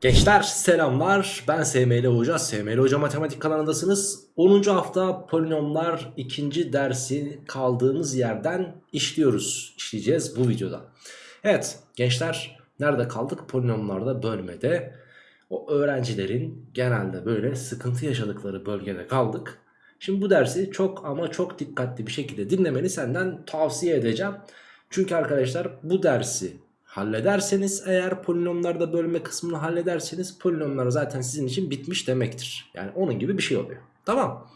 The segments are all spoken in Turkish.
Gençler selamlar. Ben SML Hoca. SML Hoca Matematik kanalındasınız. 10. hafta polinomlar ikinci dersi kaldığımız yerden işliyoruz işleyeceğiz bu videoda. Evet gençler nerede kaldık? Polinomlarda bölmede. O öğrencilerin genelde böyle sıkıntı yaşadıkları bölgede kaldık. Şimdi bu dersi çok ama çok dikkatli bir şekilde dinlemeni senden tavsiye edeceğim. Çünkü arkadaşlar bu dersi hallederseniz eğer polinomlarda bölme kısmını hallederseniz polinomlar zaten sizin için bitmiş demektir. Yani onun gibi bir şey oluyor. Tamam.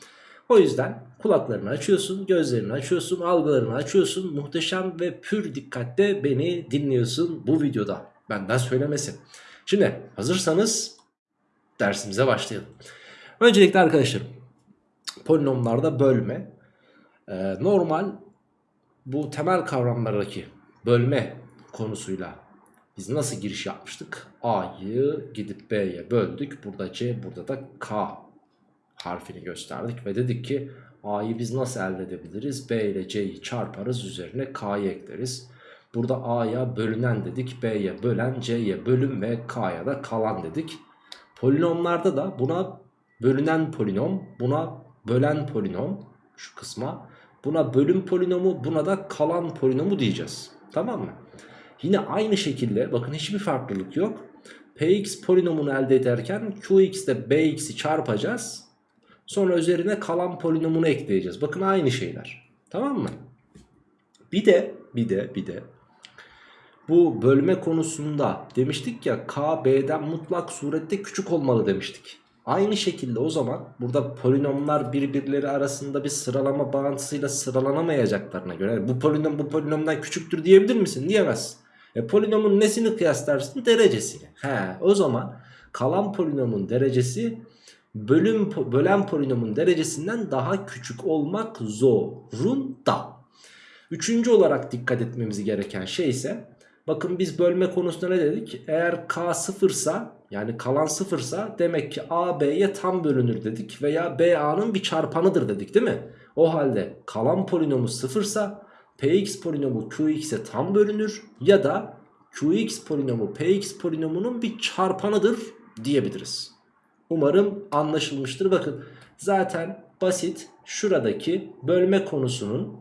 O yüzden kulaklarını açıyorsun, gözlerini açıyorsun, algılarını açıyorsun. Muhteşem ve pür dikkatle beni dinliyorsun bu videoda. Benden söylemesi. Şimdi hazırsanız dersimize başlayalım. Öncelikle arkadaşlarım polinomlarda bölme normal bu temel kavramlardaki bölme konusuyla biz nasıl giriş yapmıştık? A'yı gidip B'ye böldük. Burada C, burada da K harfini gösterdik ve dedik ki A'yı biz nasıl elde edebiliriz? B ile C'yi çarparız üzerine K'yı ekleriz. Burada A'ya bölünen dedik, B'ye bölen, C'ye bölüm ve K'ya da kalan dedik. Polinomlarda da buna bölünen polinom, buna bölen polinom şu kısma, buna bölüm polinomu, buna da kalan polinomu diyeceğiz. Tamam mı? Yine aynı şekilde bakın hiçbir farklılık yok. Px polinomunu elde ederken Qx ile Bx'i çarpacağız. Sonra üzerine kalan polinomunu ekleyeceğiz. Bakın aynı şeyler. Tamam mı? Bir de bir de bir de bu bölme konusunda demiştik ya k b'den mutlak surette küçük olmalı demiştik. Aynı şekilde o zaman burada polinomlar birbirleri arasında bir sıralama bağıntısıyla sıralanamayacaklarına göre yani bu polinom bu polinomdan küçüktür diyebilir misin? Diyemezsin. E, polinomun nesini kıyaslarsın? Derecesini. He, o zaman kalan polinomun derecesi bölüm bölen polinomun derecesinden daha küçük olmak zorunda. Üçüncü olarak dikkat etmemiz gereken şey ise bakın biz bölme konusunda ne dedik? Eğer k sıfırsa yani kalan sıfırsa demek ki a b'ye tam bölünür dedik veya b a'nın bir çarpanıdır dedik değil mi? O halde kalan polinomu sıfırsa px polinomu qx'e tam bölünür ya da qx polinomu px polinomunun bir çarpanıdır diyebiliriz. Umarım anlaşılmıştır. Bakın zaten basit şuradaki bölme konusunun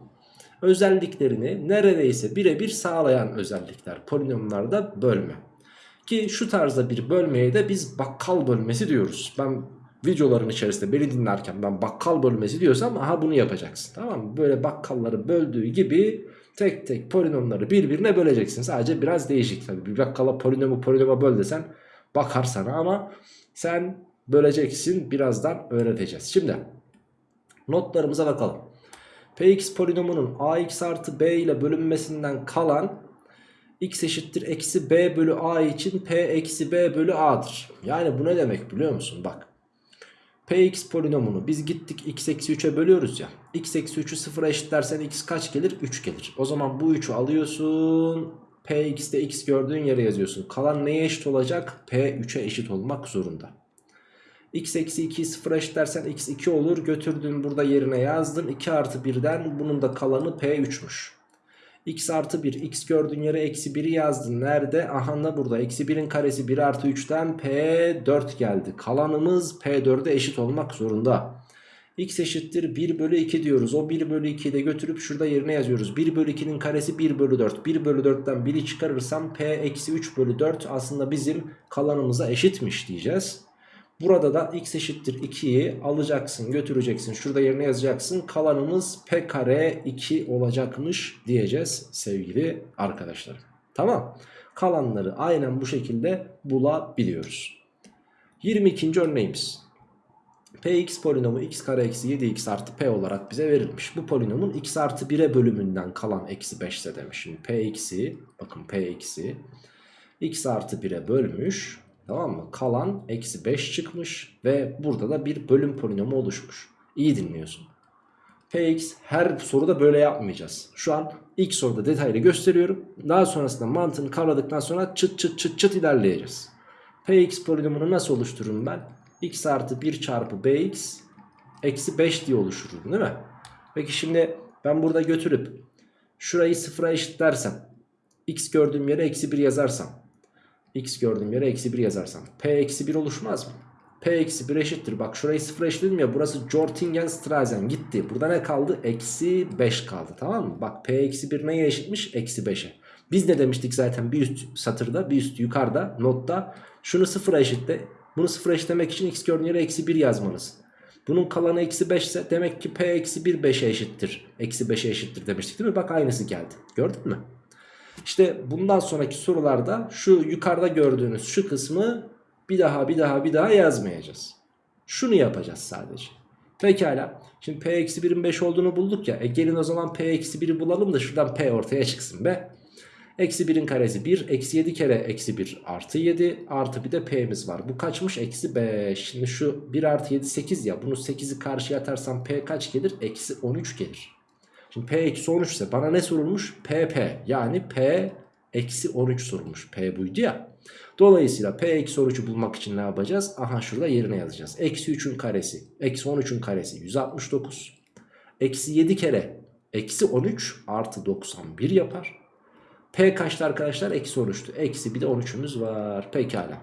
özelliklerini neredeyse birebir sağlayan özellikler polinomlarda bölme. Ki şu tarzda bir bölmeye de biz bakkal bölmesi diyoruz. Ben videoların içerisinde beni dinlerken ben bakkal bölmesi diyorsam aha bunu yapacaksın. Tamam mı? Böyle bakkalları böldüğü gibi tek tek polinomları birbirine böleceksin. Sadece biraz değişik tabii. Bir bakkala polinomu polinoma böl desen bakar sana ama sen böleceksin. Birazdan öğreteceğiz. Şimdi notlarımıza bakalım. Px polinomunun ax artı b ile bölünmesinden kalan x eşittir eksi b bölü a için p eksi b bölü a'dır. Yani bu ne demek biliyor musun? Bak Px polinomunu biz gittik x eksi 3'e bölüyoruz ya. x eksi 3'ü 0'a eşitlersen x kaç gelir? 3 gelir. O zaman bu 3'ü alıyorsun. Px'te x gördüğün yere yazıyorsun. Kalan neye eşit olacak? P3'e eşit olmak zorunda. x eksi 2'yi 0'a eşitlersen x 2 olur. Götürdün burada yerine yazdın. 2 artı 1'den bunun da kalanı P3'müş x artı 1 x gördüğün yere eksi 1'i yazdın. Nerede? Aha da burada. Eksi 1'in karesi 1 artı 3'ten P4 geldi. Kalanımız P4'e eşit olmak zorunda. x eşittir 1 bölü 2 diyoruz. O 1 bölü 2'yi de götürüp şurada yerine yazıyoruz. 1 bölü 2'nin karesi 1 bölü 4. 1 bölü 4'ten 1'i çıkarırsam P eksi 3 bölü 4 aslında bizim kalanımıza eşitmiş diyeceğiz. Burada da x eşittir 2'yi alacaksın götüreceksin şurada yerine yazacaksın kalanımız p kare 2 olacakmış diyeceğiz sevgili arkadaşlar. Tamam kalanları aynen bu şekilde bulabiliyoruz. 22. örneğimiz. Px polinomu x kare eksi 7x artı p olarak bize verilmiş. Bu polinomun x artı 1'e bölümünden kalan eksi 5 ise demiş. Şimdi p eksi bakın p eksi x artı 1'e bölmüş Tamam mı? Kalan eksi 5 çıkmış ve burada da bir bölüm polinomu oluşmuş. İyi dinliyorsun. Px her soruda böyle yapmayacağız. Şu an ilk soruda detaylı gösteriyorum. Daha sonrasında mantığını kavradıktan sonra çıt çıt çıt çıt ilerleyeceğiz. Px polinomunu nasıl oluştururum ben? x artı 1 çarpı bx eksi 5 diye oluştururum değil mi? Peki şimdi ben burada götürüp şurayı sıfıra eşitlersem x gördüğüm yere eksi 1 yazarsam X gördüğüm yere eksi 1 yazarsam. P eksi 1 oluşmaz mı? P eksi 1 eşittir. Bak şurayı 0 eşitledim ya. Burası Jortingen-Strassen gitti. Burada ne kaldı? Eksi 5 kaldı. Tamam mı? Bak P eksi 1 neye eşitmiş? Eksi 5'e. Biz ne demiştik zaten bir üst satırda bir üst yukarıda notta. Şunu 0'a eşitle. Bunu 0'a eşitlemek için x gördüğün yere eksi 1 yazmalısın. Bunun kalanı eksi 5 ise demek ki p eksi 1 5'e eşittir. Eksi 5'e eşittir demiştik değil mi? Bak aynısı geldi. Gördün mü? İşte bundan sonraki sorularda şu yukarıda gördüğünüz şu kısmı bir daha bir daha bir daha yazmayacağız. Şunu yapacağız sadece. Pekala. Şimdi p eksi 1'in 5 olduğunu bulduk ya. E gelin o zaman p eksi 1'i bulalım da şuradan p ortaya çıksın be. Eksi 1'in karesi 1. Eksi 7 kere eksi 1 artı 7. Artı bir de p'miz var. Bu kaçmış? Eksi 5. Şimdi şu 1 artı 7 8 ya. Bunu 8'i karşıya atarsam p kaç gelir? Eksi 13 gelir. Şimdi p eksi 13 ise bana ne sorulmuş? pp yani p eksi 13 sorulmuş. p buydu ya. Dolayısıyla p eksi 13'ü bulmak için ne yapacağız? Aha şurada yerine yazacağız. Eksi 3'ün karesi. Eksi 13'ün karesi 169. Eksi 7 kere eksi 13 artı 91 yapar. P kaçtı arkadaşlar? Eksi 13'tü. Eksi bir de 13'ümüz var. Pekala.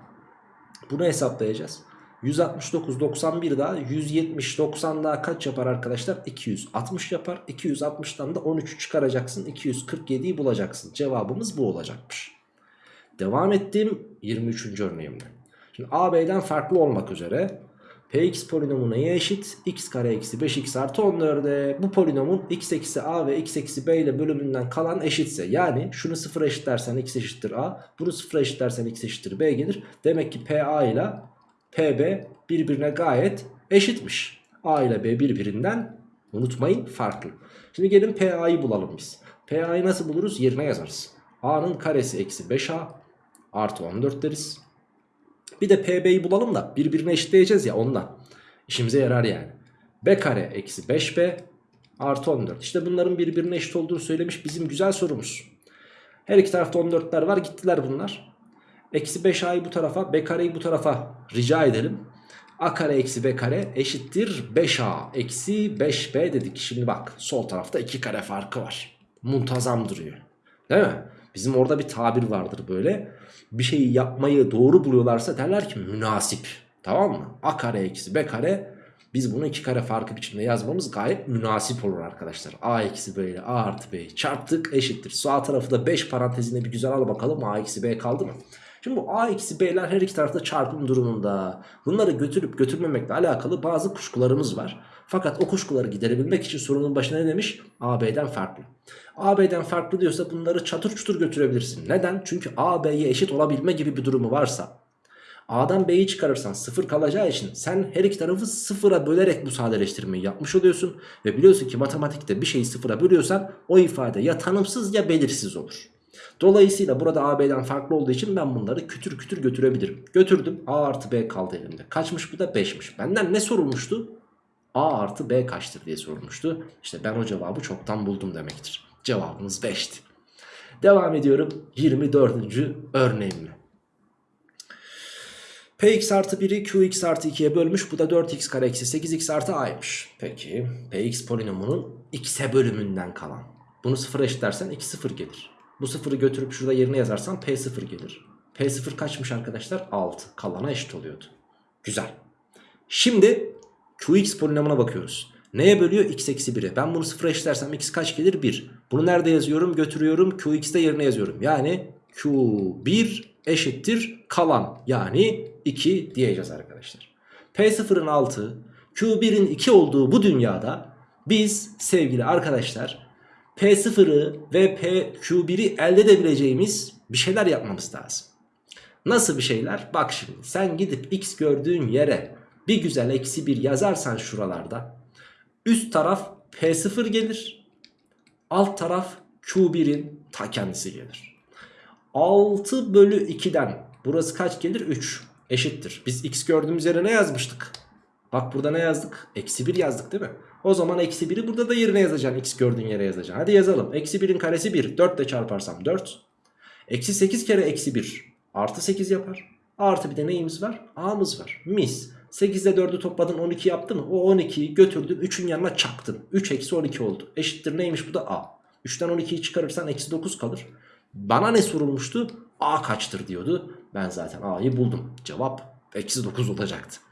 Bunu hesaplayacağız. 169 91 daha 170 90 daha kaç yapar arkadaşlar? 260 yapar. 260'dan da 13'ü çıkaracaksın. 247'yi bulacaksın. Cevabımız bu olacakmış. Devam ettim 23. örneğimde. Şimdi A, B'den farklı olmak üzere Px polinomu neye eşit? x kare eksi 5x artı 14'e. Bu polinomun x eksi a ve x eksi b ile bölümünden kalan eşitse. Yani şunu sıfır eşitlersen x eşittir a. Bunu sıfır eşitlersen x eşittir b gelir. Demek ki pa ile pb birbirine gayet eşitmiş. a ile b birbirinden unutmayın farklı. Şimdi gelin pa'yı bulalım biz. pa'yı nasıl buluruz? Yerine yazarız. a'nın karesi eksi 5a artı 14 deriz. Bir de PB'yi bulalım da birbirine eşitleyeceğiz ya ondan. İşimize yarar yani. B kare eksi 5B artı 14. İşte bunların birbirine eşit olduğunu söylemiş bizim güzel sorumuz. Her iki tarafta 14'ler var gittiler bunlar. Eksi 5A'yı bu tarafa B kareyi bu tarafa rica edelim. A kare eksi B kare eşittir 5A eksi 5B dedik. Şimdi bak sol tarafta 2 kare farkı var. Muntazam duruyor. Değil mi? Bizim orada bir tabir vardır böyle. Bir şeyi yapmayı doğru buluyorlarsa derler ki münasip. Tamam mı? A kare eksi B kare. Biz bunu iki kare farkı biçimde yazmamız gayet münasip olur arkadaşlar. A eksi B ile A artı B'yi çarptık eşittir. Sağ tarafı da 5 parantezine bir güzel al bakalım. A eksi B kaldı mı? Şimdi bu A eksi B'ler her iki tarafta çarpım durumunda. Bunları götürüp götürmemekle alakalı bazı kuşkularımız var. Fakat o kuşkuları giderebilmek için sorunun başına ne demiş? AB'den farklı. AB'den farklı diyorsa bunları çatır çutur götürebilirsin. Neden? Çünkü AB'ye eşit olabilme gibi bir durumu varsa A'dan B'yi çıkarırsan sıfır kalacağı için sen her iki tarafı sıfıra bölerek bu sadeleştirmeyi yapmış oluyorsun. Ve biliyorsun ki matematikte bir şeyi sıfıra bölüyorsan o ifade ya tanımsız ya belirsiz olur. Dolayısıyla burada AB'den farklı olduğu için ben bunları kütür kütür götürebilirim. Götürdüm A artı B kaldı elimde. Kaçmış bu da 5'miş. Benden ne sorulmuştu? A artı B kaçtır diye sorulmuştu. İşte ben o cevabı çoktan buldum demektir. Cevabımız 5'ti. Devam ediyorum 24. örneğimle. Px artı 1'i Qx artı 2'ye bölmüş. Bu da 4x kare eksi 8x artı a'ymış. Peki Px polinomunun x'e bölümünden kalan. Bunu sıfır eşitlersen 2 sıfır gelir. Bu sıfırı götürüp şurada yerine yazarsan P sıfır gelir. P sıfır kaçmış arkadaşlar? 6. Kalana eşit oluyordu. Güzel. Şimdi Qx polinomuna bakıyoruz. Neye bölüyor? x eksi 1'e. Ben bunu sıfıra eşitlersem x kaç gelir? 1. Bunu nerede yazıyorum? Götürüyorum. Qx'de yerine yazıyorum. Yani Q1 eşittir kalan. Yani 2 diyeceğiz arkadaşlar. P0'ın 6, Q1'in 2 olduğu bu dünyada biz sevgili arkadaşlar P0'ı ve PQ1'i elde edebileceğimiz bir şeyler yapmamız lazım. Nasıl bir şeyler? Bak şimdi sen gidip x gördüğün yere bir güzel eksi 1 yazarsan şuralarda üst taraf P0 gelir. Alt taraf Q1'in ta kendisi gelir. 6 bölü 2'den burası kaç gelir? 3 eşittir. Biz x gördüğümüz yere ne yazmıştık? Bak burada ne yazdık? Eksi 1 yazdık değil mi? O zaman eksi 1'i burada da yerine yazacaksın. X gördüğün yere yazacaksın. Hadi yazalım. Eksi 1'in karesi 1. 4 ile çarparsam 4. Eksi 8 kere eksi 1. Artı 8 yapar. Artı bir de neyimiz var? A'mız var. Mis. 8 ile 4'ü topladın 12 yaptı mı? O 12'yi götürdün 3'ün yanına çaktın. 3 eksi 12 oldu. Eşittir neymiş bu da A. 3'ten 12'yi çıkarırsan eksi 9 kalır. Bana ne sorulmuştu? A kaçtır diyordu. Ben zaten a'yı buldum. Cevap eksi 9 olacaktı.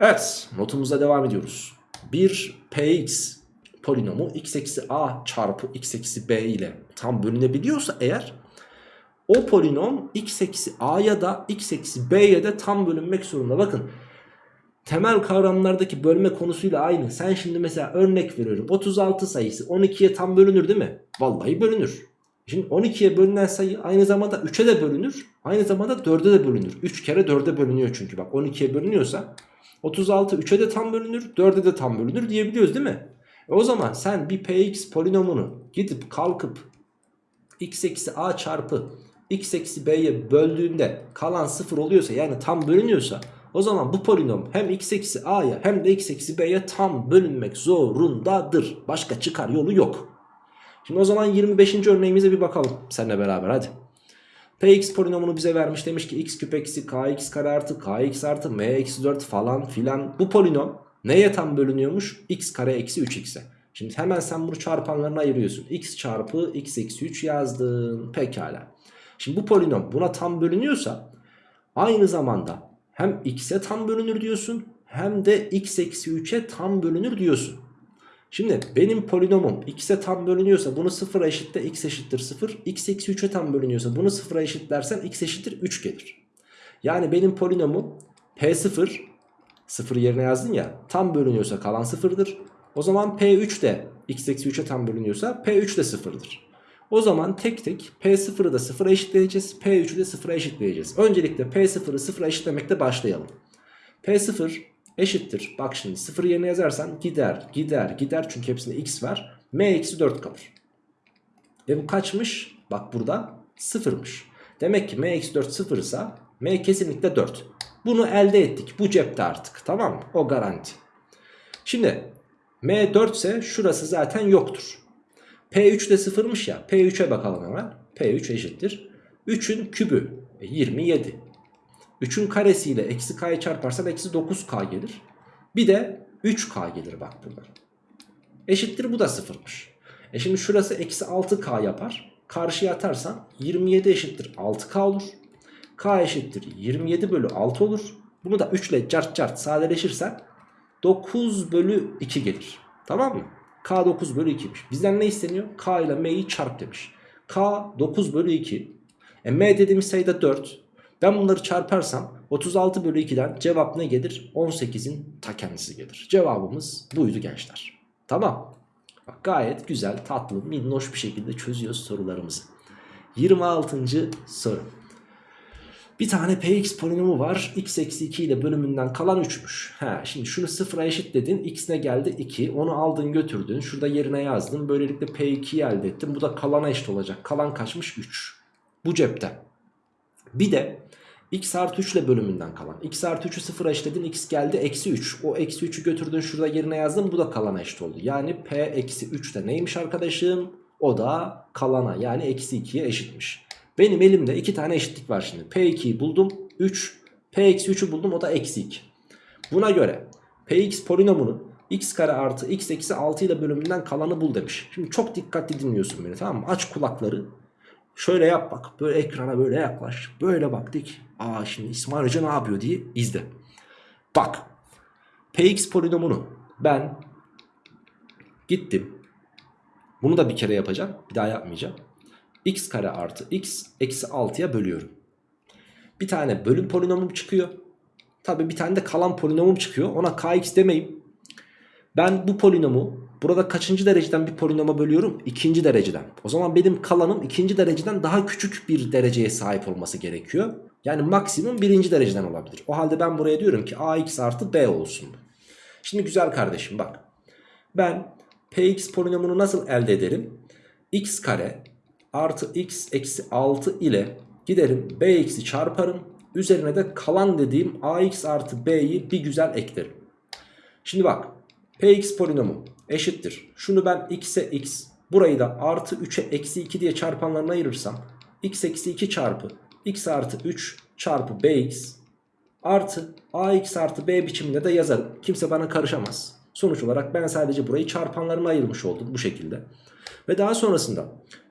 Evet notumuzda devam ediyoruz. Bir px polinomu x eksi a çarpı x eksi b ile tam bölünebiliyorsa eğer o polinom x eksi a'ya da x eksi b'ye de tam bölünmek zorunda. Bakın temel kavramlardaki bölme konusuyla aynı. Sen şimdi mesela örnek veriyorum 36 sayısı 12'ye tam bölünür değil mi? Vallahi bölünür. Şimdi 12'ye bölünen sayı aynı zamanda 3'e de bölünür. Aynı zamanda 4'e de bölünür. 3 kere 4'e bölünüyor çünkü bak 12'ye bölünüyorsa 36 3'e de tam bölünür 4'e de tam bölünür diyebiliyoruz değil mi? E o zaman sen bir px polinomunu gidip kalkıp x eksi a çarpı x eksi b'ye böldüğünde kalan 0 oluyorsa yani tam bölünüyorsa o zaman bu polinom hem x eksi a'ya hem de x eksi b'ye tam bölünmek zorundadır. Başka çıkar yolu yok. Şimdi o zaman 25. örneğimize bir bakalım seninle beraber hadi. Px polinomunu bize vermiş demiş ki x küp eksi kx kare artı kx artı m eksi 4 falan filan. Bu polinom neye tam bölünüyormuş? x kare eksi 3x'e. Şimdi hemen sen bunu çarpanlarına ayırıyorsun. x çarpı x eksi 3 yazdın. Pekala. Şimdi bu polinom buna tam bölünüyorsa aynı zamanda hem x'e tam bölünür diyorsun hem de x eksi 3'e tam bölünür diyorsun. Şimdi benim polinomum x'e tam bölünüyorsa bunu 0'a eşitle x eşittir 0. x eksi 3'e tam bölünüyorsa bunu 0'a eşitlersen x eşittir 3 gelir. Yani benim polinomum p0 0 yerine yazdın ya tam bölünüyorsa kalan 0'dır. O zaman p3 de x eksi 3'e tam bölünüyorsa p3 de 0'dır. O zaman tek tek P0'ı da 0'a eşitleyeceğiz. P3'ü de 0'a eşitleyeceğiz. Öncelikle P0'ı 0'a eşitlemekle başlayalım. P0 eşittir. Bak şimdi 0 yerine yazarsan gider, gider, gider. Çünkü hepsinde x var. M eksi 4 kalır. Ve bu kaçmış? Bak burada 0'mış. Demek ki M eksi 4 0 ise M kesinlikle 4. Bunu elde ettik. Bu cepte artık. Tamam mı? O garanti. Şimdi M 4 ise şurası zaten yoktur. P3 de sıfırmış ya. P3'e bakalım hemen. P3 eşittir. 3'ün kübü e, 27. 3'ün karesiyle eksi k'yı çarparsan eksi 9k gelir. Bir de 3k gelir bak burada. Eşittir bu da sıfırmış. E şimdi şurası eksi 6k yapar. Karşıya atarsan 27 eşittir 6k olur. K eşittir 27 bölü 6 olur. Bunu da 3 ile cart cart sadeleşirsen 9 bölü 2 gelir. Tamam mı? K 9 bölü 2'miş. Bizden ne isteniyor? K ile M'yi çarp demiş. K 9 bölü 2. E, M dediğimiz sayıda 4. Ben bunları çarparsam 36 bölü 2'den cevap ne gelir? 18'in ta kendisi gelir. Cevabımız buydu gençler. Tamam. Bak, gayet güzel, tatlı, minnoş bir şekilde çözüyoruz sorularımızı. 26. soru. Bir tane px polinomu var. x eksi 2 ile bölümünden kalan 3'müş. He, şimdi şunu sıfıra eşitledin. x ne geldi? 2. Onu aldın götürdün. Şurada yerine yazdın. Böylelikle p2'yi elde ettin. Bu da kalana eşit olacak. Kalan kaçmış? 3. Bu cepte. Bir de x artı 3 ile bölümünden kalan. x artı 3'ü sıfıra eşitledin. x geldi eksi 3. O eksi 3'ü götürdün. Şurada yerine yazdın. Bu da kalana eşit oldu. Yani p eksi 3 de neymiş arkadaşım? O da kalana yani eksi 2'ye eşitmiş. Benim elimde iki tane eşitlik var şimdi. P2'yi buldum 3. P-3'ü buldum o da eksi 2. Buna göre Px polinomunun x kare artı x eksi 6 ile bölümünden kalanı bul demiş. Şimdi çok dikkatli dinliyorsun beni tamam mı? Aç kulakları. Şöyle yap bak. Böyle ekrana böyle yaklaş. Böyle bak dik. Aa şimdi İsmail Hoca ne yapıyor diye izle. Bak. Px polinomunu ben gittim. Bunu da bir kere yapacağım. Bir daha yapmayacağım x kare artı x eksi 6'ya bölüyorum. Bir tane bölüm polinomum çıkıyor. Tabi bir tane de kalan polinomum çıkıyor. Ona kx demeyim. Ben bu polinomu burada kaçıncı dereceden bir polinoma bölüyorum? İkinci dereceden. O zaman benim kalanım ikinci dereceden daha küçük bir dereceye sahip olması gerekiyor. Yani maksimum birinci dereceden olabilir. O halde ben buraya diyorum ki ax artı b olsun. Şimdi güzel kardeşim bak. Ben px polinomunu nasıl elde ederim? x kare artı x eksi 6 ile giderim bx'i çarparım. Üzerine de kalan dediğim ax artı b'yi bir güzel eklerim. Şimdi bak px polinomu eşittir. Şunu ben x'e x burayı da artı 3'e eksi 2 diye çarpanlarına ayırırsam x eksi 2 çarpı x artı 3 çarpı bx artı ax artı b biçiminde de yazarım. Kimse bana karışamaz. Sonuç olarak ben sadece burayı çarpanlarına ayırmış oldum bu şekilde. Ve daha sonrasında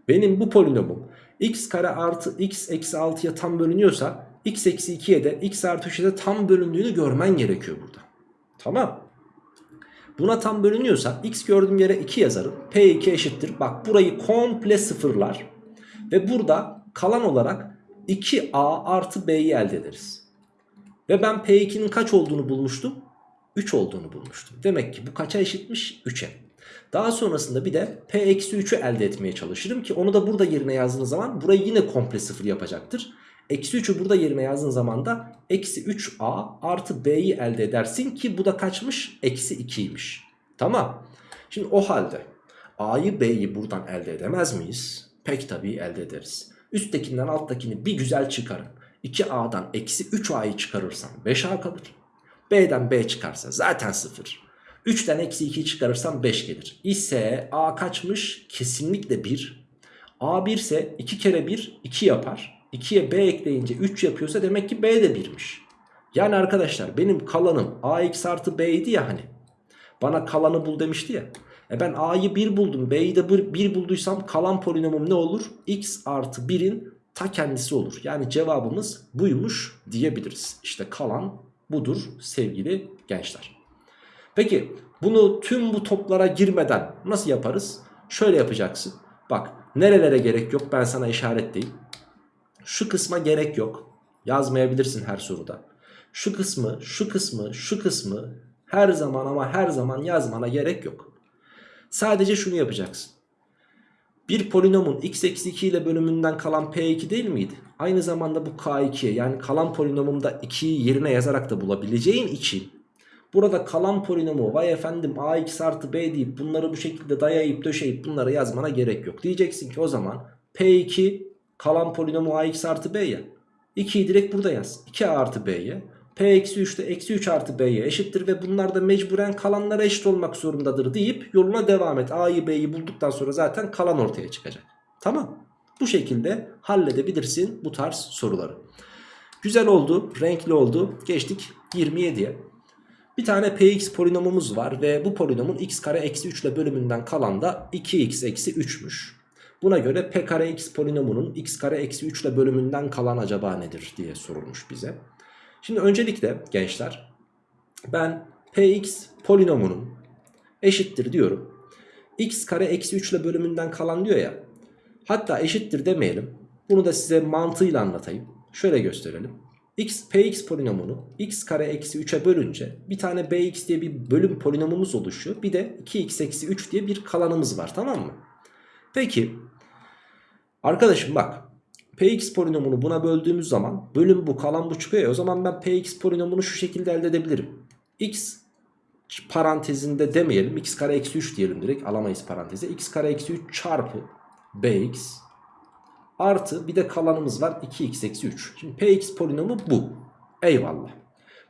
benim bu polinomum x kare artı x eksi 6'ya tam bölünüyorsa x eksi 2'ye de x artı 3'e de tam bölündüğünü görmen gerekiyor burada. Tamam. Buna tam bölünüyorsa x gördüğüm yere 2 yazarım. P2 eşittir. Bak burayı komple sıfırlar. Ve burada kalan olarak 2a artı b'yi elde ederiz. Ve ben P2'nin kaç olduğunu bulmuştum? 3 olduğunu bulmuştum. Demek ki bu kaça eşitmiş? 3'e. Daha sonrasında bir de P-3'ü elde etmeye çalışırım ki onu da burada yerine yazdığınız zaman burayı yine komple sıfır yapacaktır. Eksi 3'ü burada yerine yazdığın zaman da eksi 3a artı b'yi elde edersin ki bu da kaçmış? Eksi 2'ymiş. Tamam. Şimdi o halde a'yı b'yi buradan elde edemez miyiz? Pek tabii elde ederiz. Üsttekinden alttakini bir güzel çıkarın. 2a'dan eksi 3a'yı çıkarırsam 5a kalır. B'den B çıkarsa zaten 0. 3'ten eksi 2'yi çıkarırsam 5 gelir. İse A kaçmış? Kesinlikle 1. A 1 ise 2 kere 1 2 yapar. 2'ye B ekleyince 3 yapıyorsa demek ki B de 1'miş. Yani arkadaşlar benim kalanım AX artı B'ydi ya hani. Bana kalanı bul demişti ya. E ben A'yı 1 buldum B'yi de 1 bulduysam kalan polinomum ne olur? X artı 1'in ta kendisi olur. Yani cevabımız buymuş diyebiliriz. İşte kalan budur sevgili gençler. Peki bunu tüm bu toplara girmeden nasıl yaparız? Şöyle yapacaksın. Bak nerelere gerek yok ben sana işaretleyeyim. Şu kısma gerek yok. Yazmayabilirsin her soruda. Şu kısmı, şu kısmı, şu kısmı her zaman ama her zaman yazmana gerek yok. Sadece şunu yapacaksın. Bir polinomun x eksi 2 ile bölümünden kalan p2 değil miydi? Aynı zamanda bu k2'ye yani kalan polinomumda 2'yi yerine yazarak da bulabileceğin için burada kalan polinomu vay efendim ax artı b deyip bunları bu şekilde dayayıp döşeyip bunları yazmana gerek yok. Diyeceksin ki o zaman p2 kalan polinomu ax artı b ya. 2'yi direkt burada yaz. 2a artı b'ye. P eksi 3 de eksi 3 artı B'ye eşittir ve bunlar da mecburen kalanlara eşit olmak zorundadır deyip yoluna devam et. A'yı B'yi bulduktan sonra zaten kalan ortaya çıkacak. Tamam. Bu şekilde halledebilirsin bu tarz soruları. Güzel oldu, renkli oldu. Geçtik 27'ye. Bir tane px polinomumuz var ve bu polinomun x kare eksi 3 ile bölümünden kalan da 2x eksi 3'müş. Buna göre p kare x polinomunun x kare eksi 3 ile bölümünden kalan acaba nedir diye sorulmuş bize. Şimdi öncelikle gençler ben px polinomunun eşittir diyorum. x kare eksi 3 ile bölümünden kalan diyor ya. Hatta eşittir demeyelim. Bunu da size mantığıyla anlatayım. Şöyle gösterelim. x px polinomunu x kare eksi 3'e bölünce bir tane bx diye bir bölüm polinomumuz oluşuyor. Bir de 2x eksi 3 diye bir kalanımız var tamam mı? Peki arkadaşım bak Px polinomunu buna böldüğümüz zaman bölüm bu kalan bu çıkıyor ya o zaman ben Px polinomunu şu şekilde elde edebilirim. X parantezinde demeyelim x kare eksi 3 diyelim direkt alamayız paranteze. x kare eksi 3 çarpı bx artı bir de kalanımız var 2x eksi 3. Şimdi px polinomu bu. Eyvallah.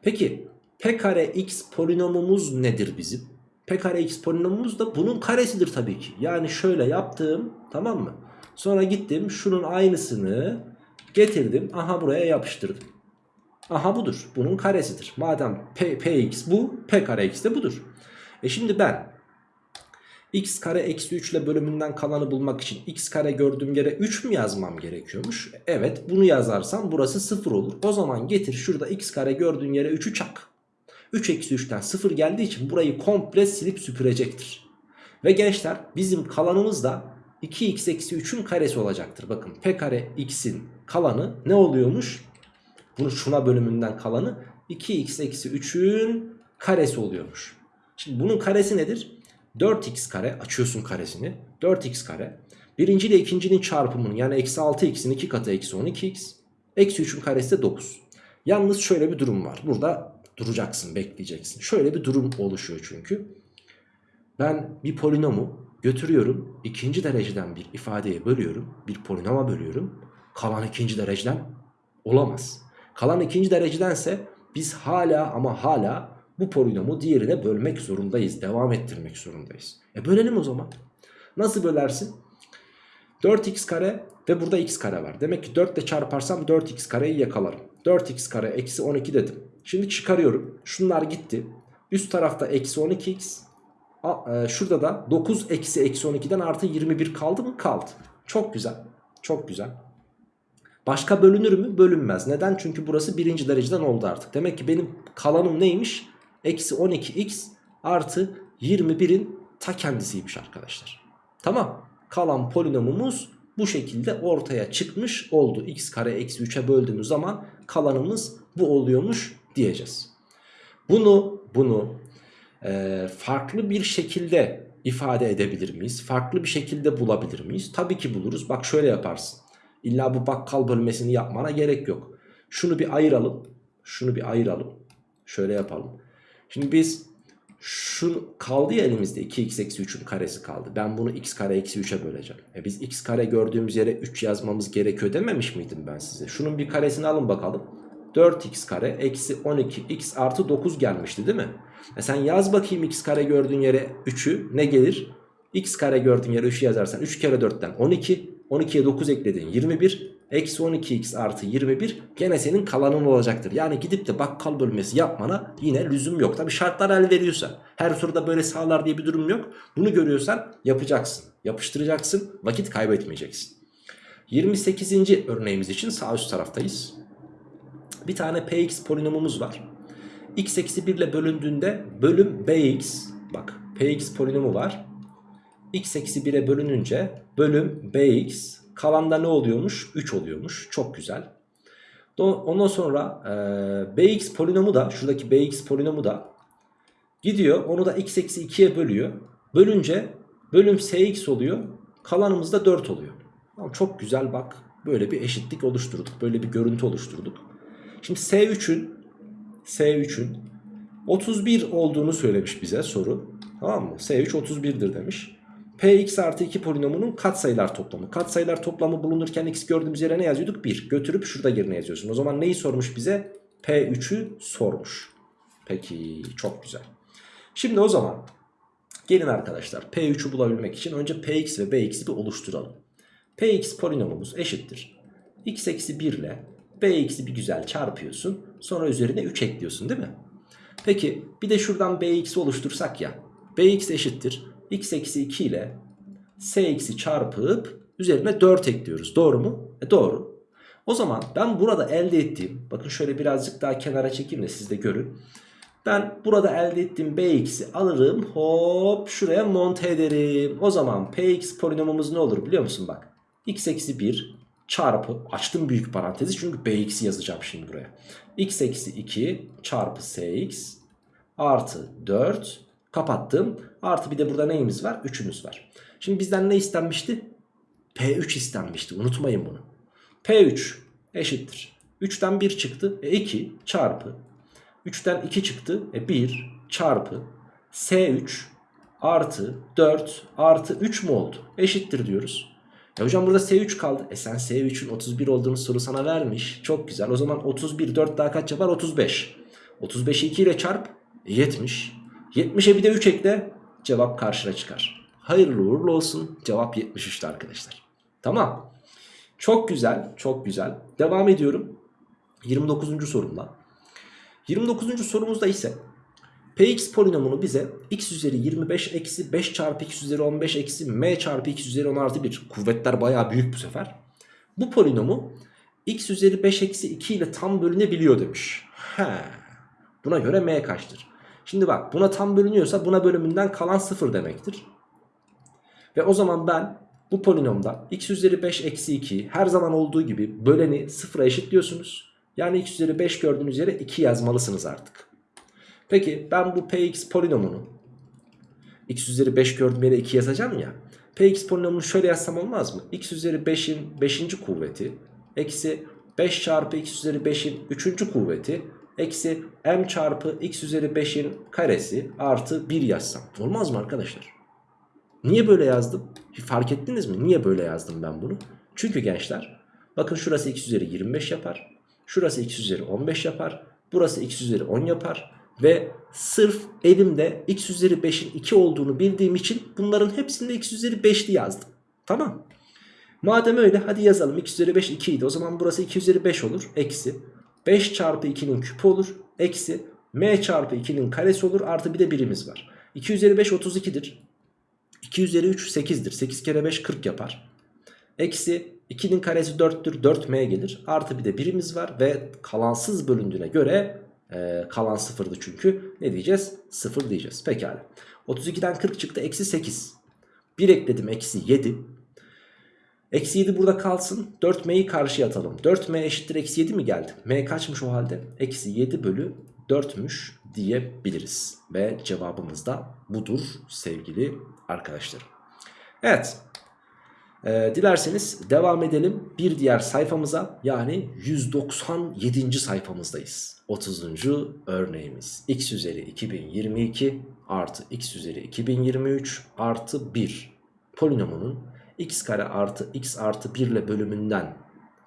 Peki p kare x polinomumuz nedir bizim? P kare x polinomumuz da bunun karesidir tabii ki. Yani şöyle yaptığım tamam mı? Sonra gittim şunun aynısını getirdim. Aha buraya yapıştırdım. Aha budur. Bunun karesidir. Madem P, Px bu P kare x de budur. E şimdi ben x kare eksi 3 ile bölümünden kalanı bulmak için x kare gördüğüm yere 3 mü yazmam gerekiyormuş? Evet bunu yazarsam burası 0 olur. O zaman getir şurada x kare gördüğün yere 3'ü çak. 3 eksi 3'ten 0 geldiği için burayı komple silip süpürecektir. Ve gençler bizim kalanımız da 2x eksi 3'ün karesi olacaktır. Bakın p kare x'in kalanı ne oluyormuş? Bunu şuna bölümünden kalanı 2x eksi 3'ün karesi oluyormuş. Şimdi bunun karesi nedir? 4x kare açıyorsun karesini. 4x kare. Birinci ile ikincinin çarpımının yani eksi 6x'in 2 katı eksi 12x. Eksi 3'ün karesi de 9. Yalnız şöyle bir durum var. Burada duracaksın bekleyeceksin. Şöyle bir durum oluşuyor çünkü. Ben bir polinomu götürüyorum ikinci dereceden bir ifadeye bölüyorum. Bir polinoma bölüyorum. Kalan ikinci dereceden olamaz. Kalan ikinci derecedense biz hala ama hala bu polinomu diğerine bölmek zorundayız. Devam ettirmek zorundayız. E bölelim o zaman. Nasıl bölersin? 4x kare ve burada x kare var. Demek ki 4 ile çarparsam 4x kareyi yakalarım. 4x kare eksi 12 dedim. Şimdi çıkarıyorum. Şunlar gitti. Üst tarafta eksi 12x. A, e, şurada da 9 eksi eksi 12'den artı 21 kaldı mı? Kaldı. Çok güzel. Çok güzel. Başka bölünür mü? Bölünmez. Neden? Çünkü burası birinci dereceden oldu artık. Demek ki benim kalanım neymiş? Eksi 12x artı 21'in ta kendisiymiş arkadaşlar. Tamam. Kalan polinomumuz bu şekilde ortaya çıkmış oldu. x kare eksi 3'e böldüğümüz zaman kalanımız bu oluyormuş diyeceğiz. Bunu bunu e, farklı bir şekilde ifade edebilir miyiz? Farklı bir şekilde bulabilir miyiz? Tabii ki buluruz. Bak şöyle yaparsın. İlla bu bakkal bölmesini yapmana gerek yok. Şunu bir ayıralım. Şunu bir ayıralım. Şöyle yapalım. Şimdi biz şu kaldı ya elimizde 2x eksi 3'ün karesi kaldı. Ben bunu x kare eksi 3'e böleceğim. E biz x kare gördüğümüz yere 3 yazmamız gerekiyor dememiş miydim ben size? Şunun bir karesini alın bakalım. 4x kare eksi 12x artı 9 gelmişti değil mi? E sen yaz bakayım x kare gördüğün yere 3'ü ne gelir? x kare gördüğün yere 3'ü yazarsan 3 kere 4'ten 12. 12'ye 9 ekledin 21. Eksi 12x artı 21 gene senin kalanın olacaktır. Yani gidip de bakkal bölmesi yapmana yine lüzum yok. Tabi şartlar el veriyorsa her soruda böyle sağlar diye bir durum yok. Bunu görüyorsan yapacaksın. Yapıştıracaksın. Vakit kaybetmeyeceksin. 28. örneğimiz için sağ üst taraftayız. Bir tane px polinomumuz var. x eksi 1 ile bölündüğünde bölüm bx bak px polinomu var. x eksi 1'e bölününce bölüm bx kalanda ne oluyormuş? 3 oluyormuş. Çok güzel. Ondan sonra e, bx polinomu da şuradaki bx polinomu da gidiyor. Onu da x eksi 2'ye bölüyor. Bölünce bölüm sx oluyor. Kalanımız da 4 oluyor. Çok güzel bak. Böyle bir eşitlik oluşturduk. Böyle bir görüntü oluşturduk. Şimdi S3'ün S3'ün 31 olduğunu söylemiş bize soru. Tamam mı? S3 31'dir demiş. Px artı 2 polinomunun katsayılar toplamı. Katsayılar toplamı bulunurken x gördüğümüz yere ne yazıyorduk? 1. Götürüp şurada yerine yazıyorsun. O zaman neyi sormuş bize? P3'ü sormuş. Peki çok güzel. Şimdi o zaman gelin arkadaşlar P3'ü bulabilmek için önce Px ve Bx'i bir oluşturalım. Px polinomumuz eşittir. x eksi 1 ile Bx'i bir güzel çarpıyorsun. Sonra üzerine 3 ekliyorsun değil mi? Peki bir de şuradan Bx'i oluştursak ya. Bx eşittir x eksi 2 ile sx'i çarpıp üzerine 4 ekliyoruz. Doğru mu? E doğru. O zaman ben burada elde ettiğim bakın şöyle birazcık daha kenara çekeyim de siz de görün. Ben burada elde ettiğim bx'i alırım hop şuraya monte ederim. O zaman px polinomumuz ne olur biliyor musun bak. x eksi 1 çarpı açtım büyük parantezi çünkü bx'i yazacağım şimdi buraya. x eksi 2 çarpı sx artı 4 kapattım. Artı bir de burada neyimiz var? 3'ümüz var. Şimdi bizden ne istenmişti? P3 istenmişti. Unutmayın bunu. P3 eşittir. 3'ten 1 çıktı. E 2 çarpı. 3'ten 2 çıktı. E 1 çarpı. S3 artı 4 artı 3 mu oldu? Eşittir diyoruz. E hocam burada S3 kaldı. E sen S3'ün 31 olduğunu soru sana vermiş. Çok güzel. O zaman 31 4 daha kaç yapar? 35. 35'i 2 ile çarp. E 70. 70'e bir de 3 ekle. Cevap karşına çıkar. Hayırlı uğurlu olsun. Cevap 73'tü arkadaşlar. Tamam. Çok güzel. Çok güzel. Devam ediyorum. 29. sorumla. 29. sorumuzda ise Px polinomunu bize x üzeri 25 eksi 5 çarpı x üzeri 15 eksi m çarpı x üzeri 10 artı 1 kuvvetler baya büyük bu sefer. Bu polinomu x üzeri 5 eksi 2 ile tam bölünebiliyor demiş. He. Buna göre m kaçtır? Şimdi bak buna tam bölünüyorsa buna bölümünden kalan 0 demektir. Ve o zaman ben bu polinomda x üzeri 5 eksi 2 her zaman olduğu gibi böleni 0'a eşitliyorsunuz. Yani x üzeri 5 gördüğünüz yere 2 yazmalısınız artık. Peki ben bu px polinomunu x üzeri 5 gördüğüm yere 2 yazacağım ya. px polinomunu şöyle yazsam olmaz mı? x üzeri 5'in 5. kuvveti eksi 5 çarpı x üzeri 5'in 3. kuvveti eksi m çarpı x üzeri 5'in karesi artı 1 yazsam. Olmaz mı arkadaşlar? Niye böyle yazdım? Fark ettiniz mi? Niye böyle yazdım ben bunu? Çünkü gençler bakın şurası x üzeri 25 yapar. Şurası x üzeri 15 yapar. Burası x üzeri 10 yapar. Ve sırf elimde x üzeri 5'in 2 olduğunu bildiğim için bunların hepsinde x üzeri 5'li yazdım. Tamam. Madem öyle hadi yazalım x üzeri 5 2 idi. O zaman burası 2 üzeri 5 olur. Eksi 5 çarpı 2'nin küpü olur. Eksi m çarpı 2'nin karesi olur. Artı bir de birimiz var. 2 üzeri 5 32'dir. 2 üzeri 3 8'dir. 8 kere 5 40 yapar. Eksi 2'nin karesi 4'tür 4m gelir. Artı bir de birimiz var ve kalansız bölündüğüne göre e, kalan sıfırdı çünkü. Ne diyeceğiz? 0 diyeceğiz. Pekala. 32'den 40 çıktı eksi 8. 1 ekledim eksi 7. Eksi 7 burada kalsın. 4m'yi karşıya atalım. 4m eşittir eksi 7 mi geldi? m kaçmış o halde? Eksi 7 bölü 4'müş diyebiliriz. Ve cevabımız da budur sevgili arkadaşlarım. Evet. Ee, dilerseniz devam edelim bir diğer sayfamıza yani 197. sayfamızdayız. 30. örneğimiz x üzeri 2022 artı x üzeri 2023 artı 1 polinomunun x kare artı x artı 1 ile bölümünden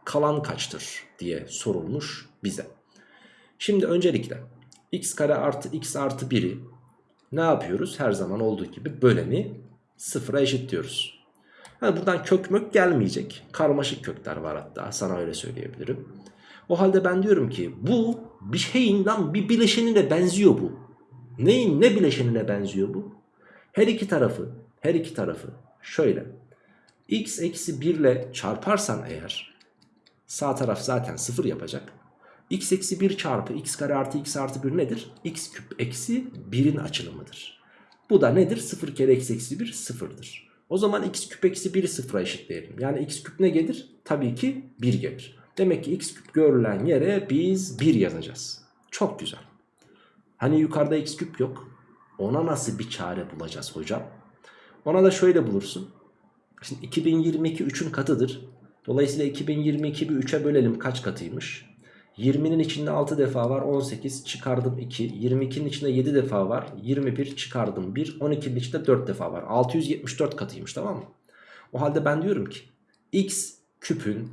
kalan kaçtır diye sorulmuş bize. Şimdi öncelikle x kare artı x artı 1'i ne yapıyoruz? Her zaman olduğu gibi böleni sıfıra eşitliyoruz. Yani buradan kök mök gelmeyecek. Karmaşık kökler var hatta sana öyle söyleyebilirim. O halde ben diyorum ki bu bir şeyin lan bir bileşenine benziyor bu. Neyin ne bileşenine benziyor bu? Her iki tarafı her iki tarafı şöyle x eksi 1 ile çarparsan eğer sağ taraf zaten 0 yapacak. x eksi 1 çarpı x kare artı x artı 1 nedir? x küp eksi 1'in açılımıdır. Bu da nedir? 0 kere x eksi 1 sıfırdır. O zaman x küp eksi 1'i sıfıra eşitleyelim. Yani x küp ne gelir? Tabii ki 1 gelir. Demek ki x küp görülen yere biz 1 yazacağız. Çok güzel. Hani yukarıda x küp yok. Ona nasıl bir çare bulacağız hocam? Ona da şöyle bulursun. Şimdi 2022 3'ün katıdır. Dolayısıyla 2022 bir 3'e bölelim kaç katıymış? 20'nin içinde 6 defa var 18 çıkardım 2 22'nin içinde 7 defa var 21 çıkardım 1 12'nin içinde 4 defa var 674 katıymış tamam mı? O halde ben diyorum ki x küpün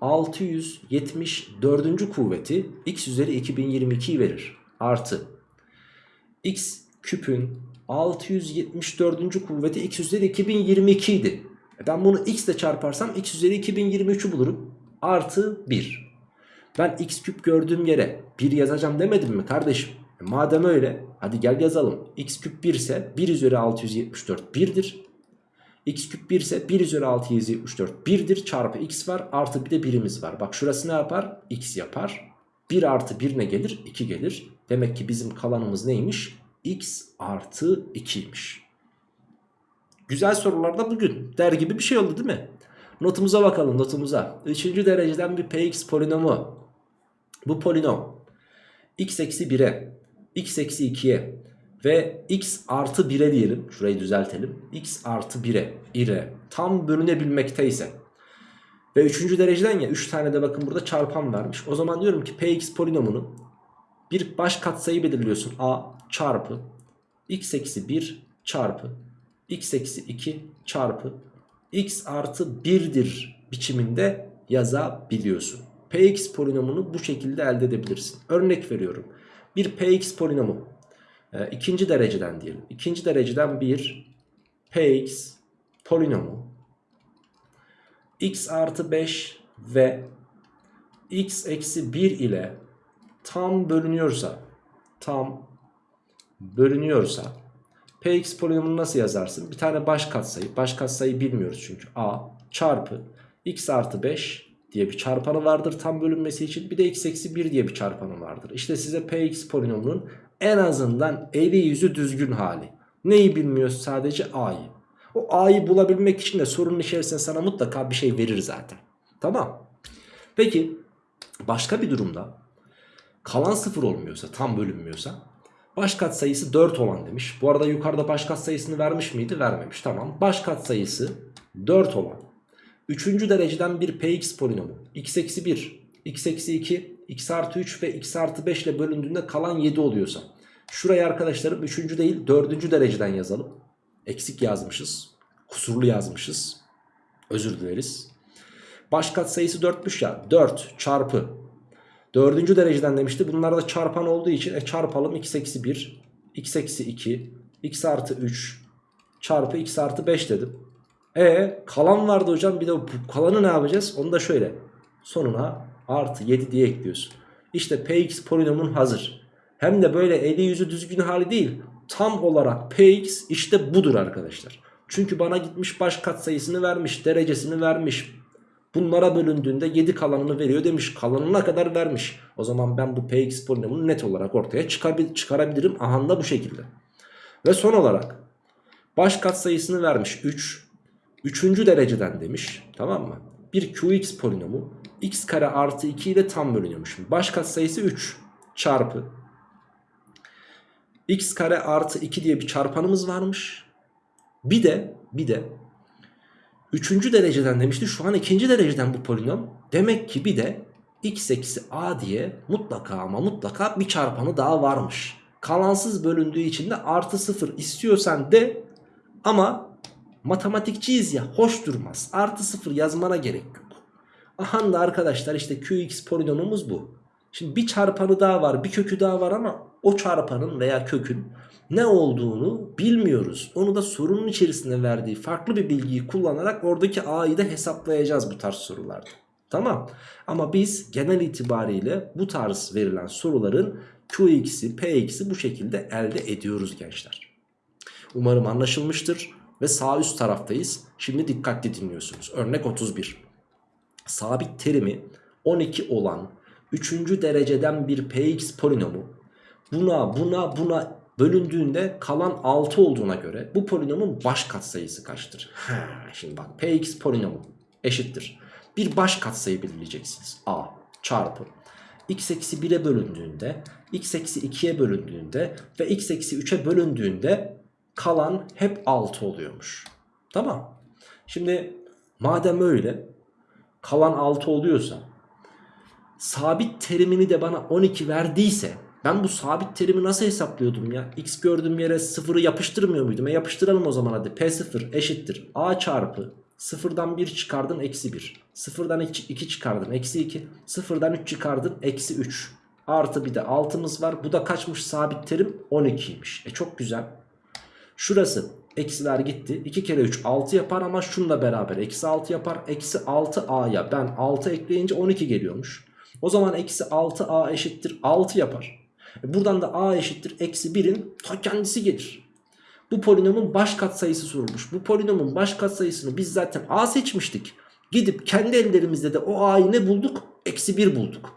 674. kuvveti x üzeri 2022'yi verir artı x küpün 674. kuvveti x üzeri 2022 idi. E ben bunu x ile çarparsam x üzeri 2023'ü bulurum. Artı 1. Ben x küp gördüğüm yere 1 yazacağım demedim mi kardeşim? E madem öyle hadi gel yazalım. x küp 1 ise 1 üzeri 674 1'dir. x küp 1 ise 1 üzeri 674 1'dir. Çarpı x var artı bir de birimiz var. Bak şurası ne yapar? x yapar. 1 artı 1 ne gelir? 2 gelir. Demek ki bizim kalanımız neymiş? x artı 2'ymiş. Güzel sorular da bugün der gibi bir şey oldu değil mi? Notumuza bakalım notumuza. Üçüncü dereceden bir px polinomu. Bu polinom x eksi 1'e, x eksi 2'ye ve x artı 1'e diyelim. Şurayı düzeltelim. x artı 1'e ile tam bölünebilmekte ise ve üçüncü dereceden ya 3 tane de bakın burada çarpan vermiş. O zaman diyorum ki px polinomunu bir baş katsayı belirliyorsun. a çarpı x eksi 1 çarpı x eksi 2 çarpı x artı 1'dir biçiminde yazabiliyorsun. Px polinomunu bu şekilde elde edebilirsin. Örnek veriyorum. Bir Px polinomu e, ikinci dereceden diyelim. İkinci dereceden bir Px polinomu x artı 5 ve x eksi 1 ile tam bölünüyorsa tam bölünüyorsa Px polinomunu nasıl yazarsın? Bir tane baş katsayı. Baş katsayı bilmiyoruz çünkü. A çarpı x artı 5 diye bir çarpanı vardır tam bölünmesi için. Bir de x eksi 1 diye bir çarpanı vardır. İşte size Px polinomunun en azından eli yüzü düzgün hali. Neyi bilmiyoruz sadece a'yı. O a'yı bulabilmek için de sorunun içerisinde sana mutlaka bir şey verir zaten. Tamam. Peki başka bir durumda kalan sıfır olmuyorsa tam bölünmüyorsa Baş katsayısı 4 olan demiş. Bu arada yukarıda baş katsayısını vermiş miydi? Vermemiş. Tamam. Baş katsayısı 4 olan. 3. dereceden bir px polinomu. x eksi 1, x eksi 2, x artı 3 ve x artı 5 ile bölündüğünde kalan 7 oluyorsa. Şuraya arkadaşlarım 3. değil 4. dereceden yazalım. Eksik yazmışız. Kusurlu yazmışız. Özür dileriz. Baş katsayısı 4'müş ya. 4 çarpı Dördüncü dereceden demişti. Bunlar da çarpan olduğu için e çarpalım x eksi 1, x eksi 2, x artı 3 çarpı x artı 5 dedim. E kalan vardı hocam bir de bu kalanı ne yapacağız? Onu da şöyle sonuna artı 7 diye ekliyorsun. İşte px polinomun hazır. Hem de böyle eli yüzü düzgün hali değil. Tam olarak px işte budur arkadaşlar. Çünkü bana gitmiş baş katsayısını vermiş, derecesini vermiş. Bunlara bölündüğünde 7 kalanını veriyor demiş. Kalanına kadar vermiş. O zaman ben bu px polinomunu net olarak ortaya çıkarabil çıkarabilirim. Aha da bu şekilde. Ve son olarak baş katsayısını vermiş 3. Üçüncü dereceden demiş. Tamam mı? Bir qx polinomu x kare artı 2 ile tam bölünüyormuş. Baş katsayısı 3 çarpı x kare artı 2 diye bir çarpanımız varmış. Bir de bir de üçüncü dereceden demişti. Şu an ikinci dereceden bu polinom. Demek ki bir de x eksi a diye mutlaka ama mutlaka bir çarpanı daha varmış. Kalansız bölündüğü için de artı sıfır istiyorsan de ama matematikçiyiz ya hoş durmaz. Artı sıfır yazmana gerek yok. Aha da arkadaşlar işte qx polinomumuz bu. Şimdi bir çarpanı daha var bir kökü daha var ama o çarpanın veya kökün ne olduğunu bilmiyoruz. Onu da sorunun içerisinde verdiği farklı bir bilgiyi kullanarak oradaki a'yı da hesaplayacağız bu tarz sorularda. Tamam ama biz genel itibariyle bu tarz verilen soruların qx'i px'i bu şekilde elde ediyoruz gençler. Umarım anlaşılmıştır ve sağ üst taraftayız. Şimdi dikkatli dinliyorsunuz. Örnek 31. Sabit terimi 12 olan 3. dereceden bir px polinomu buna buna buna bölündüğünde kalan 6 olduğuna göre bu polinomun baş katsayısı kaçtır? Ha, şimdi bak px polinomu eşittir. Bir baş katsayı belirleyeceksiniz. a çarpı x eksi 1'e bölündüğünde x eksi 2'ye bölündüğünde ve x eksi 3'e bölündüğünde kalan hep 6 oluyormuş. Tamam. Şimdi madem öyle kalan 6 oluyorsa sabit terimini de bana 12 verdiyse ben bu sabit terimi nasıl hesaplıyordum ya? X gördüğüm yere sıfırı yapıştırmıyor muydum? E yapıştıralım o zaman hadi. P0 eşittir. A çarpı sıfırdan 1 çıkardın eksi 1. Sıfırdan 2 çıkardın eksi 2. Sıfırdan 3 çıkardın eksi 3. Artı bir de 6'mız var. Bu da kaçmış sabit terim? 12'ymiş. E çok güzel. Şurası eksiler gitti. 2 kere 3 6 yapar ama şununla beraber eksi 6 yapar. Eksi 6a'ya ben 6 ekleyince 12 geliyormuş. O zaman eksi 6a eşittir 6 yapar. E buradan da a eşittir eksi 1'in ta kendisi gelir. Bu polinomun baş katsayısı sorulmuş. Bu polinomun baş katsayısını biz zaten a seçmiştik. Gidip kendi ellerimizde de o a'yı ne bulduk? Eksi 1 bulduk.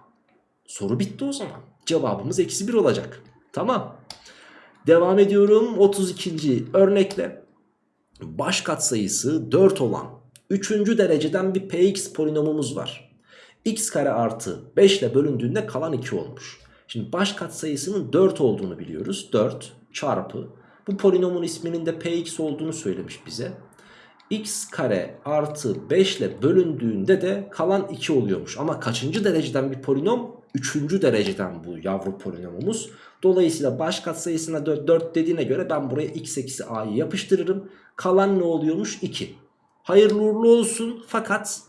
Soru bitti o zaman. Cevabımız eksi 1 olacak. Tamam. Devam ediyorum 32. örnekle. Baş katsayısı 4 olan 3. dereceden bir px polinomumuz var. x kare artı 5 ile bölündüğünde kalan 2 olmuş. Şimdi baş katsayısının 4 olduğunu biliyoruz. 4 çarpı bu polinomun isminin de px olduğunu söylemiş bize. x kare artı 5 ile bölündüğünde de kalan 2 oluyormuş. Ama kaçıncı dereceden bir polinom? 3. dereceden bu yavru polinomumuz. Dolayısıyla baş katsayısına 4, 4 dediğine göre ben buraya x eksi a'yı yapıştırırım. Kalan ne oluyormuş? 2. Hayırlı uğurlu olsun fakat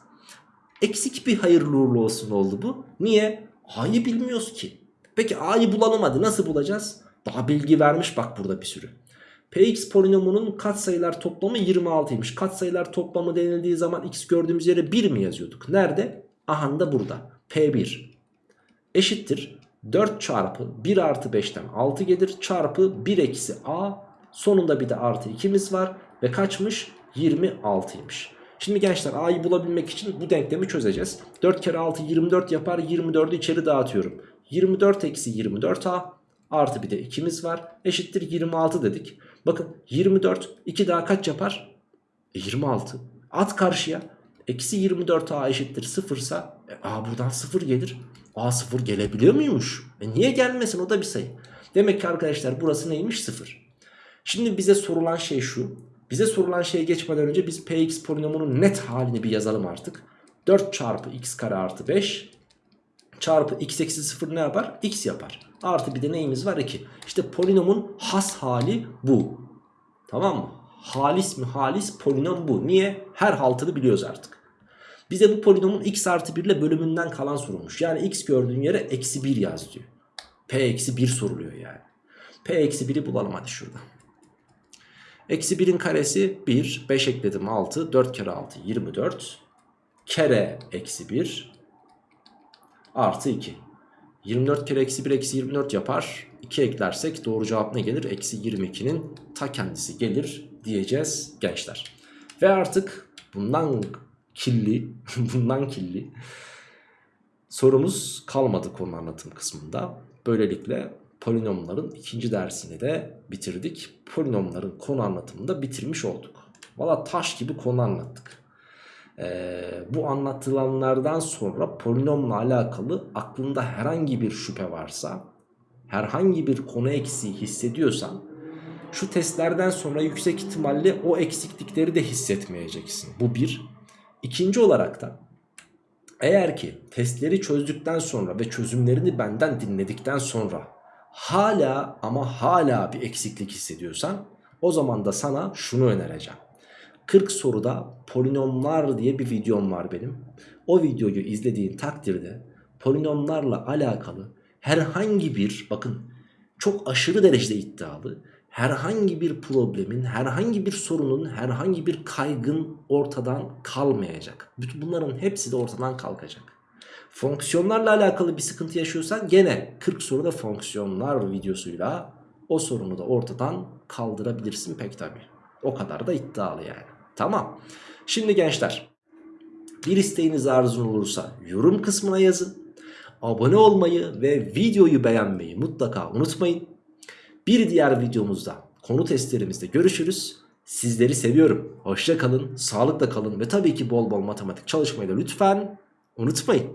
eksik bir hayırlı uğurlu olsun oldu bu. Niye? A'yı bilmiyoruz ki. Peki A'yı bulalım hadi nasıl bulacağız? Daha bilgi vermiş bak burada bir sürü. Px polinomunun katsayılar toplamı 26'ymış. Katsayılar toplamı denildiği zaman x gördüğümüz yere 1 mi yazıyorduk? Nerede? Aha da burada. P1 eşittir 4 çarpı 1 artı 5'ten 6 gelir çarpı 1 eksi a sonunda bir de artı 2'miz var ve kaçmış 26'ymış. Şimdi gençler a'yı bulabilmek için bu denklemi çözeceğiz. 4 kere 6 24 yapar 24'ü içeri dağıtıyorum. 24 eksi 24a artı bir de 2'miz var eşittir 26 dedik. Bakın 24 2 daha kaç yapar? E 26 at karşıya eksi 24a eşittir 0 ise e, a buradan 0 gelir. A0 gelebiliyor muymuş? E niye gelmesin o da bir sayı. Demek ki arkadaşlar burası neymiş 0. Şimdi bize sorulan şey şu. Bize sorulan şeye geçmeden önce biz px polinomunun net halini bir yazalım artık. 4 çarpı x kare artı 5 çarpı x eksi 0 ne yapar? x yapar. Artı bir de neyimiz var 2. İşte polinomun has hali bu. Tamam mı? Halis mi halis polinom bu. Niye? Her haltını biliyoruz artık. Bize bu polinomun x artı 1 ile bölümünden kalan sorulmuş. Yani x gördüğün yere eksi 1 yaz diyor. P eksi 1 soruluyor yani. P eksi 1'i bulalım hadi şurada. Eksi 1'in karesi 1. 5 ekledim 6. 4 kere 6 24. Kere eksi 1 artı 2. 24 kere eksi 1 eksi 24 yapar. 2 eklersek doğru cevap ne gelir? Eksi 22'nin ta kendisi gelir diyeceğiz gençler. Ve artık bundan kirli, bundan kirli sorumuz kalmadı konu anlatım kısmında. Böylelikle polinomların ikinci dersini de bitirdik. Polinomların konu anlatımını da bitirmiş olduk. Valla taş gibi konu anlattık. Ee, bu anlatılanlardan sonra polinomla alakalı aklında herhangi bir şüphe varsa, herhangi bir konu eksiği hissediyorsan şu testlerden sonra yüksek ihtimalle o eksiklikleri de hissetmeyeceksin. Bu bir. İkinci olarak da eğer ki testleri çözdükten sonra ve çözümlerini benden dinledikten sonra hala ama hala bir eksiklik hissediyorsan o zaman da sana şunu önereceğim. 40 soruda polinomlar diye bir videom var benim. O videoyu izlediğin takdirde polinomlarla alakalı herhangi bir bakın çok aşırı derecede iddialı herhangi bir problemin, herhangi bir sorunun, herhangi bir kaygın ortadan kalmayacak. Bütün bunların hepsi de ortadan kalkacak. Fonksiyonlarla alakalı bir sıkıntı yaşıyorsan gene 40 soruda fonksiyonlar videosuyla o sorunu da ortadan kaldırabilirsin pek tabi. O kadar da iddialı yani. Tamam. Şimdi gençler bir isteğiniz arzun olursa yorum kısmına yazın. Abone olmayı ve videoyu beğenmeyi mutlaka unutmayın. Bir diğer videomuzda konu testlerimizde görüşürüz. Sizleri seviyorum. Hoşça kalın, sağlıkla kalın ve tabii ki bol bol matematik çalışmayı da lütfen unutmayın.